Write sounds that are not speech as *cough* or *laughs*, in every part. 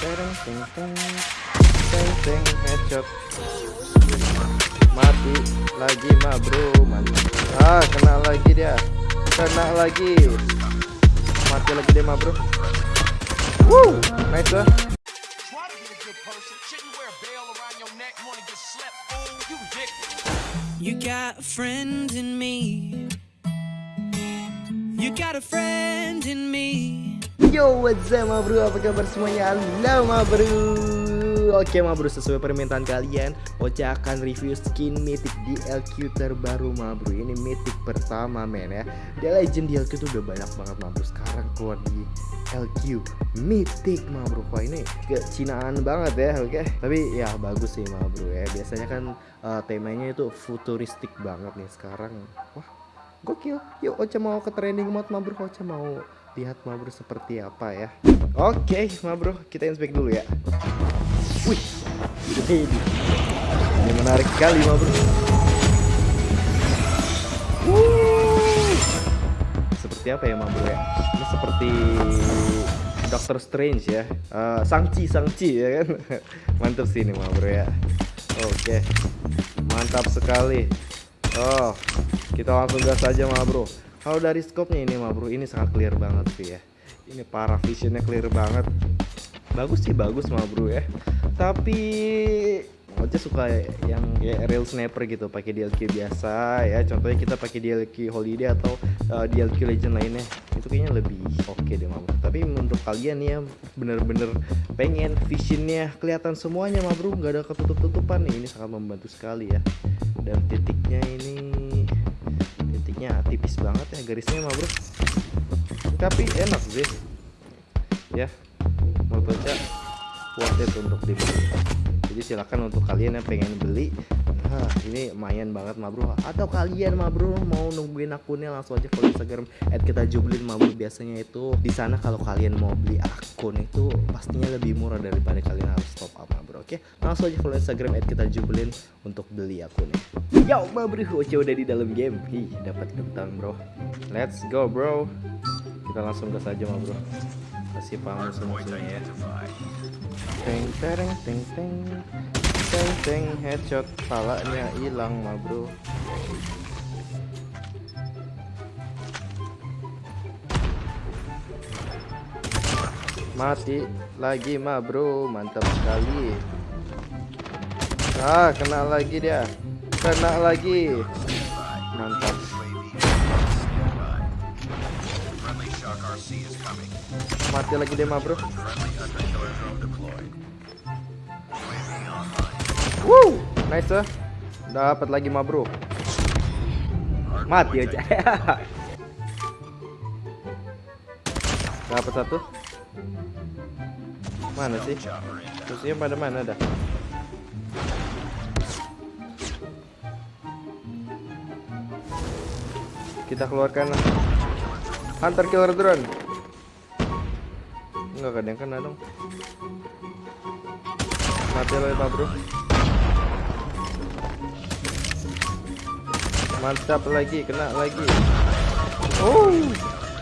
tereng teng teng teng teng headshot. Mati lagi mah bro. Mantap ah kena lagi dia. Kena lagi. Mati lagi dia mah bro. Woo, nice lah. You got a friend in me. You got a friend in me. Yo, what's up ma bro? Apa kabar semuanya? Halo ma bro. Oke ma bro, sesuai permintaan kalian, Ocha akan review skin mythic DLQ terbaru ma bro. Ini mythic pertama men ya. Dia legend DLQ tuh udah banyak banget ma bro. Sekarang keluar di LQ mythic ma bro. Wah ini kecinaan banget ya, oke. Tapi ya bagus sih ma bro ya. Biasanya kan eh, temanya itu futuristik banget nih sekarang. Wah, gokil. Yuk Ocha mau ke training mode ma bro. Ocha mau lihat ma bro seperti apa ya. Oke, ma bro, kita inspek dulu ya. Wih, ini, menarik sekali ma bro. Seperti apa ya ma bro ya? Ini seperti Doctor Strange ya. Eh, Sangchi, Sangchi ya kan. *laughs* Mantap sih ini ma bro ya. Oke, mantap sekali. Oh, kita langsung gas aja ma bro. Kalau dari scope-nya ini ma bro, ini sangat clear banget sih ya. Ini para visionnya clear banget. Bagus sih bagus ma bro ya. Tapi Ocha suka yang kayak real sniper gitu pakai DLQ biasa ya contohnya kita pakai DLQ holiday atau uh, DLQ legend lainnya itu kayaknya lebih oke deh ma bro tapi untuk kalian ya bener-bener pengen visionnya kelihatan semuanya ma bro nggak ada ketutup-tutupan nih ini sangat membantu sekali ya dan titiknya ini titiknya tipis banget ya garisnya ma bro tapi enak sih. Ya menurut Ocha worth it untuk dibeli jadi silakan untuk kalian yang pengen beli Hah, ini lumayan banget ma bro. Atau kalian ma bro mau nungguin akunnya langsung aja follow instagram at kita jublin ma bro. Biasanya itu di sana kalau kalian mau beli akun itu pastinya lebih murah daripada kalian harus top up oke langsung aja follow instagram at kita jublin untuk beli akunnya yo ma bro Oce udah di dalam game. Ih, dapat kentang bro. Let's go bro. Kita langsung gas aja ma bro kasih paham musuh-musuhnya ya. Teng teng teng. Teng teng headshot palanya hilang mah bro mati lagi mah bro mantap sekali ah kena lagi dia kena lagi mantap mati lagi dia mah bro. Woo, nice eh. Dapat lagi mah bro. Mati aja. *laughs* Dapat satu. Mana sih? Musuhnya pada mana dah? Kita keluarkan Hunter Killer Drone. Enggak ada yang kena dong. Mati lagi Pak Bro. Mantap lagi, kena lagi. Oh,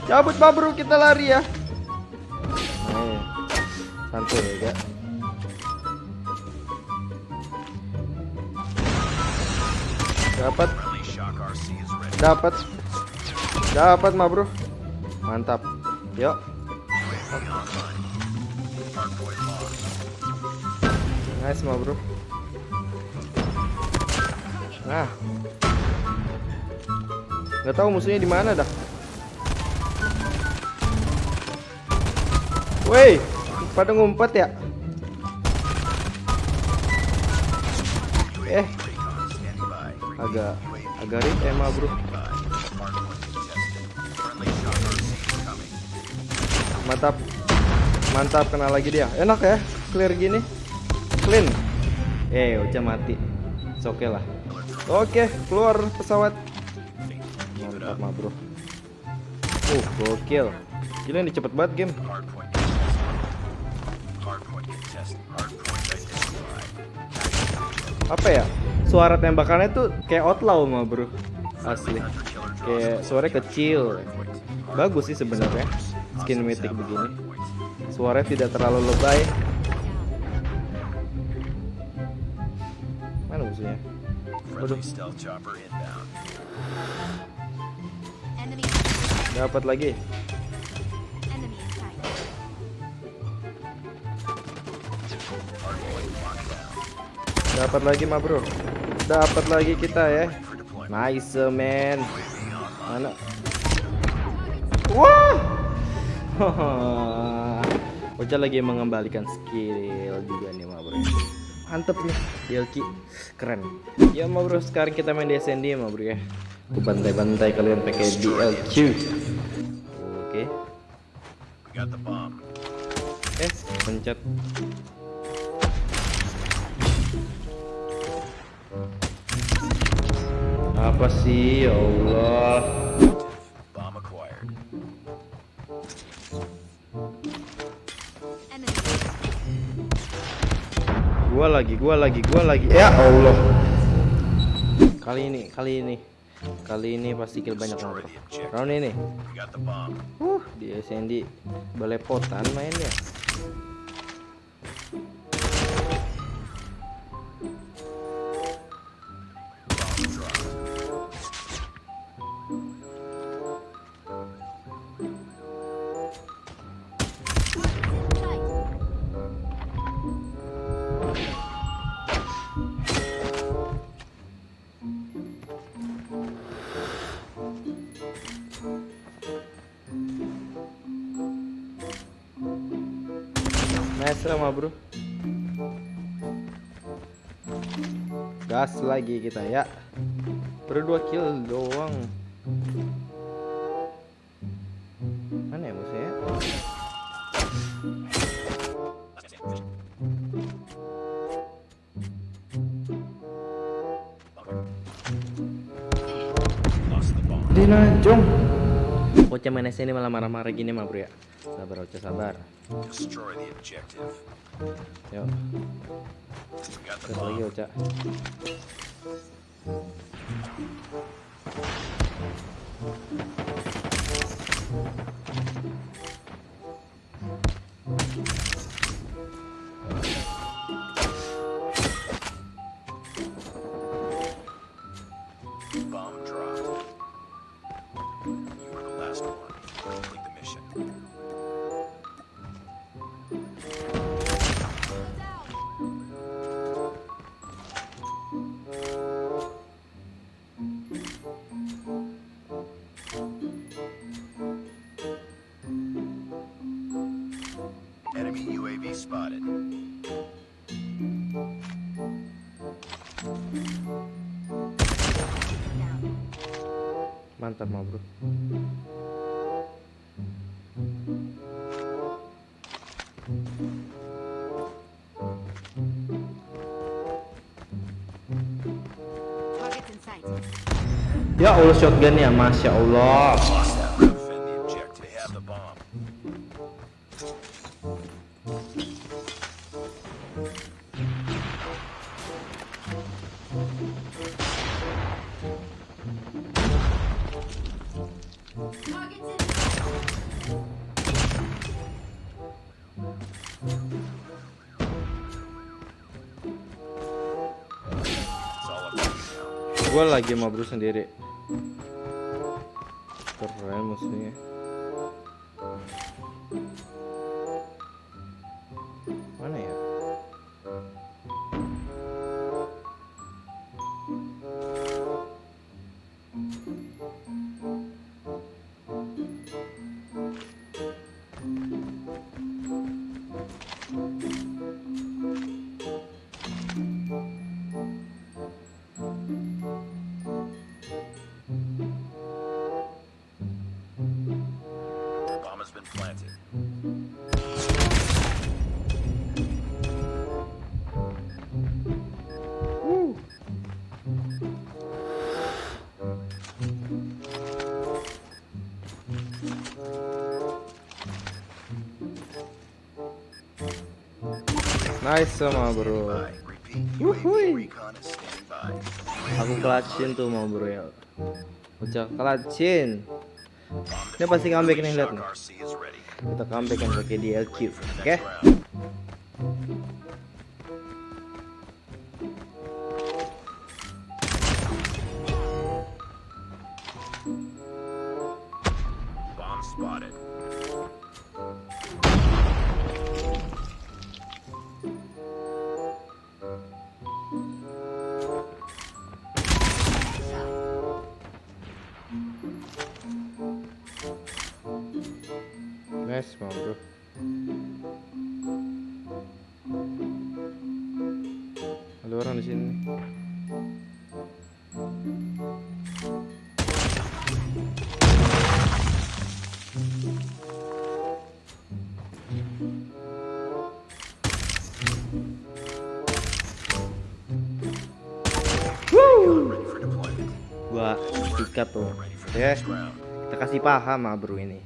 cabut Bro, kita lari ya. Santuy ya. Dapat, dapat, dapat Ma Bro. Mantap. Yuk. Nice Ma Bro. Nah. Nggak tahu musuhnya di mana dah. Woi, pada ngumpet ya? Eh, agak agak rip emang bro. Is coming. Mantap, mantap kena lagi dia. Enak ya, clear gini, clean. Eh, Ocha mati. Oke lah. Oke, keluar pesawat. Mantap mah bro. Uh, gokil. Gila ini cepet banget game apa ya? Suara tembakannya tuh kayak outlaw mah bro. Asli. Kayak suara kecil. Bagus sih sebenarnya. Skin mythic begini. Suaranya tidak terlalu lebay. Mana musuhnya? Dapat lagi. Dapat lagi mah, Bro. Dapat lagi kita ya. Nice, man. Mana? Wah. *laughs* Ocha lagi mengembalikan skill juga nih, ma bro. Mantep nih, DLQ keren. Ya, ma bro, sekarang kita main di SND, ma bro ya. Bantai-bantai kalian pakai DLQ. Oke. Bomb. Eh, pencet. Apa sih, ya Allah? Bomb acquired. Gua lagi, gua lagi, gua lagi. Ya Allah. Kali ini, kali ini. Kali ini pasti kill banyak banget. Round ini. Uh, di SND belepotan mainnya. Sama bro. Gas lagi kita ya. Baru dua kill doang. Mana ya musuhnya? The bomb. Dinajong. Bocah main ini malah marah-marah gini mah bro ya. Sabar Ocha sabar. Yuk, gas lagi. Mantap mah bro. Ya Allah shotgun ya, masya Allah. Gue lagi mau bro sendiri. Keren musuhnya. Nice sama bro. By. Aku clutchin tuh mau bro ya. Ucap clutchin. Dia pasti comeback nih lihat nih. Kita comeback kan pakai DLQ. Oke. next orang di sini. Gua sikat tuh. Ya. Kita kasih paham ah bro ini.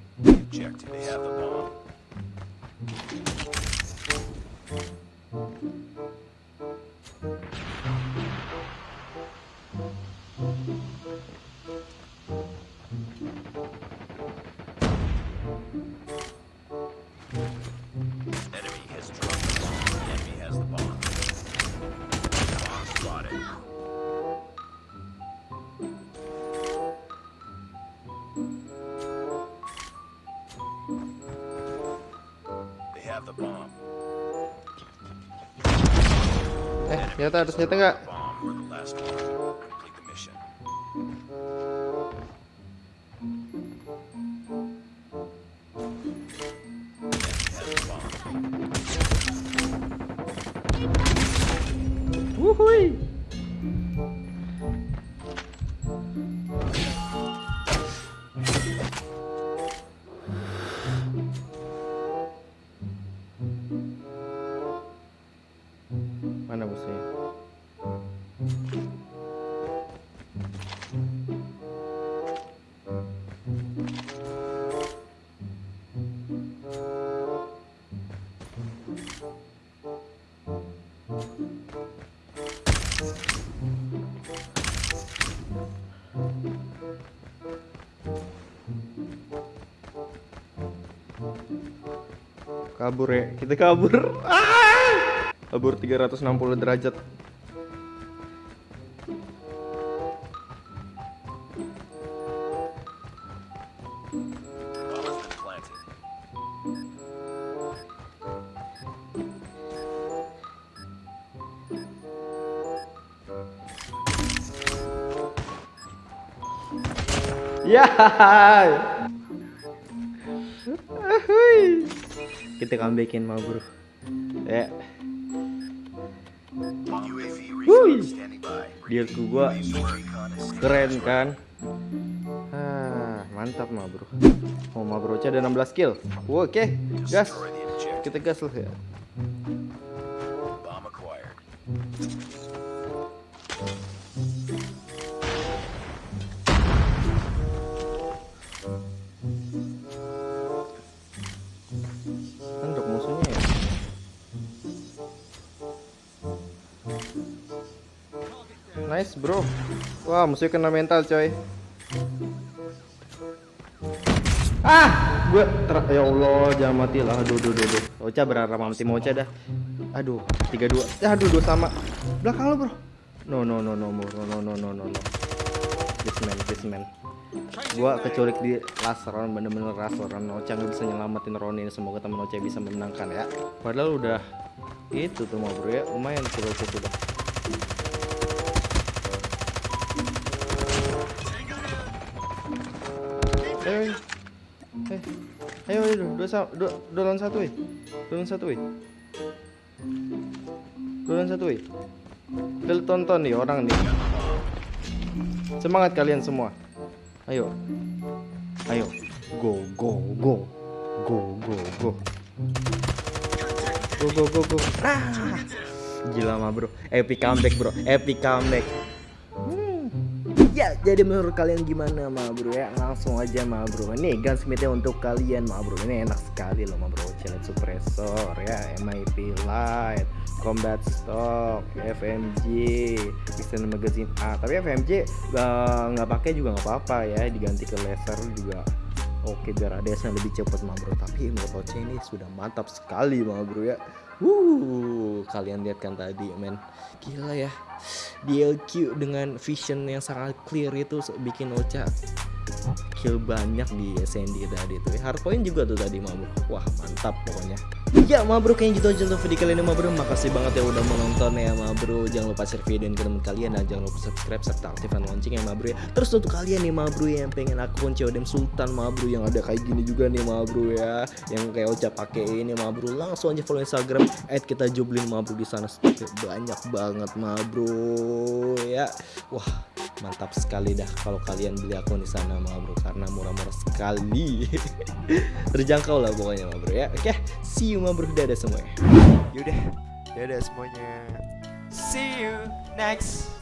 Ternyata harus nyata nggak? Wuhui! Kabur ya, kita kabur. *laughs* Ah! Kabur 360 derajat. Ya. Kita comebackin mau bro. Ya, Wuih. dealku gua keren kan? Ah, mantap mah bro. Oh mah bro, ada 16 kill. Oke, gas. the objective. Kita gas lah ya. Nice bro. Wah musuhnya kena mental coy. Ah, gue ter ya Allah jangan mati lah. Aduh, aduh, aduh, aduh. Ocha berharap mati Ocha dah. Aduh, tiga dua. Aduh, dua sama. Belakang lo bro. No, no, no, no, no, no, no, no, no, no. This man, this man. Gua keculik di last round bener-bener last round Ocha nggak bisa nyelamatin round ini semoga temen Ocha bisa memenangkan ya padahal udah itu tuh mau bro ya lumayan cukup ayo ayo eh ayo ayo dua dua, dua lawan satu eh dua lawan satu eh dua lawan satu eh kita tonton nih orang nih semangat kalian semua Ayo. Ayo. Go go go. Go go go. Go go go go. Ah. Gila mah, Bro. Epic comeback, Bro. Epic comeback. Ya, jadi menurut kalian gimana, ma bro ya? Langsung aja, ma bro. Ini gunsmithnya untuk kalian, ma bro. Ini enak sekali loh, ma bro. Challenge suppressor ya, MIP light, combat stock, FMG, extended magazine A. Tapi FMG eh, nggak pakai juga nggak apa-apa ya. Diganti ke laser juga Oke biar ada yang lebih cepat ma bro Tapi menurut ini sudah mantap sekali ma bro ya Wuh, kalian lihat kan tadi men. Gila ya. DLQ dengan vision yang sangat clear itu bikin Ocha kill banyak di Sandy tadi tuh. Hard point juga tuh tadi ma bro. Wah mantap pokoknya. Ya ma bro kayaknya gitu aja untuk video kali ini ma bro. Makasih banget ya udah menonton ya ma bro. Jangan lupa share video ini ke teman kalian dan jangan lupa subscribe serta aktifkan lonceng ya ma bro ya. Terus untuk kalian nih ma bro yang pengen akun CODM Sultan ma bro yang ada kayak gini juga nih ma bro ya. Yang kayak Ocha pakai ini ma bro. Langsung aja follow Instagram kita jublin ma bro di sana banyak banget ma bro ya. Wah mantap sekali dah kalau kalian beli akun di sana ma bro karena murah-murah sekali. *laughs* Terjangkau lah pokoknya ma bro ya. Oke see you ma bro. Dadah semuanya. Yaudah, dadah semuanya. See you next